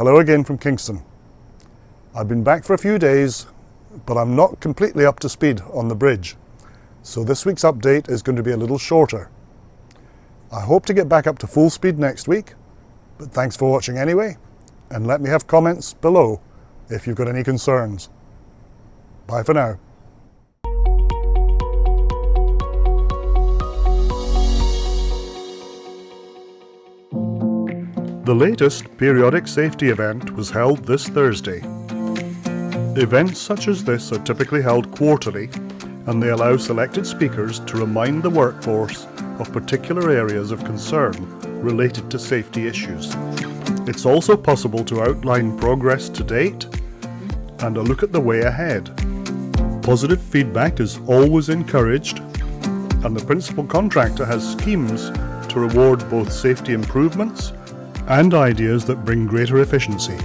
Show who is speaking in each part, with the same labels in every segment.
Speaker 1: Hello again from Kingston. I've been back for a few days, but I'm not completely up to speed on the bridge. So this week's update is going to be a little shorter. I hope to get back up to full speed next week, but thanks for watching anyway, and let me have comments below if you've got any concerns. Bye for now. The latest periodic safety event was held this Thursday. Events such as this are typically held quarterly and they allow selected speakers to remind the workforce of particular areas of concern related to safety issues. It's also possible to outline progress to date and a look at the way ahead. Positive feedback is always encouraged and the principal contractor has schemes to reward both safety improvements and ideas that bring greater efficiency.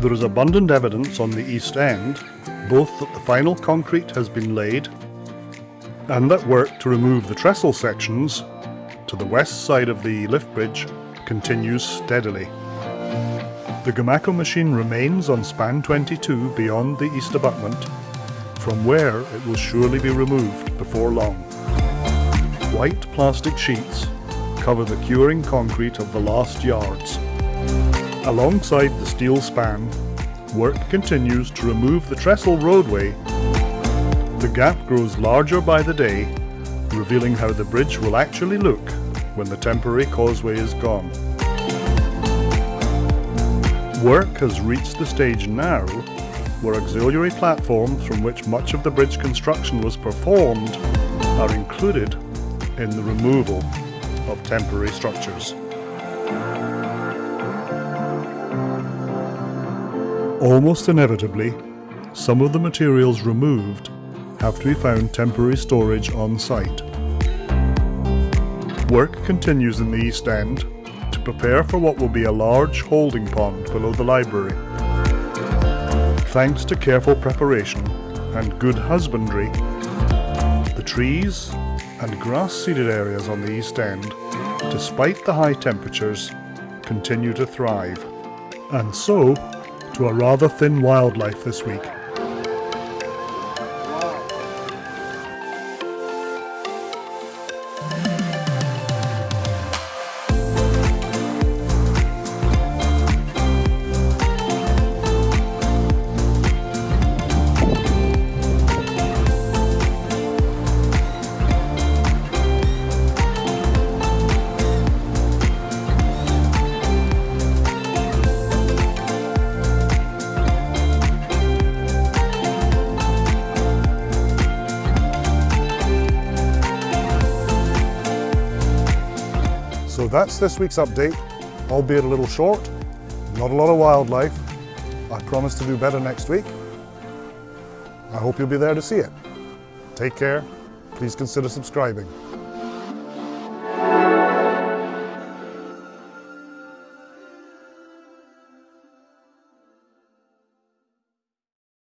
Speaker 1: There is abundant evidence on the East End, both that the final concrete has been laid and that work to remove the trestle sections to the west side of the lift bridge continues steadily. The Gomaco machine remains on span 22 beyond the east abutment, from where it will surely be removed before long. White plastic sheets cover the curing concrete of the last yards. Alongside the steel span, work continues to remove the trestle roadway. The gap grows larger by the day, revealing how the bridge will actually look when the temporary causeway is gone. Work has reached the stage now where auxiliary platforms from which much of the bridge construction was performed are included in the removal of temporary structures. Almost inevitably, some of the materials removed have to be found temporary storage on site. Work continues in the East End to prepare for what will be a large holding pond below the library. Thanks to careful preparation and good husbandry, the trees and grass-seeded areas on the East End, despite the high temperatures, continue to thrive. And so, to a rather thin wildlife this week. That's this week's update, albeit a little short, not a lot of wildlife. I promise to do better next week. I hope you'll be there to see it. Take care. Please consider subscribing.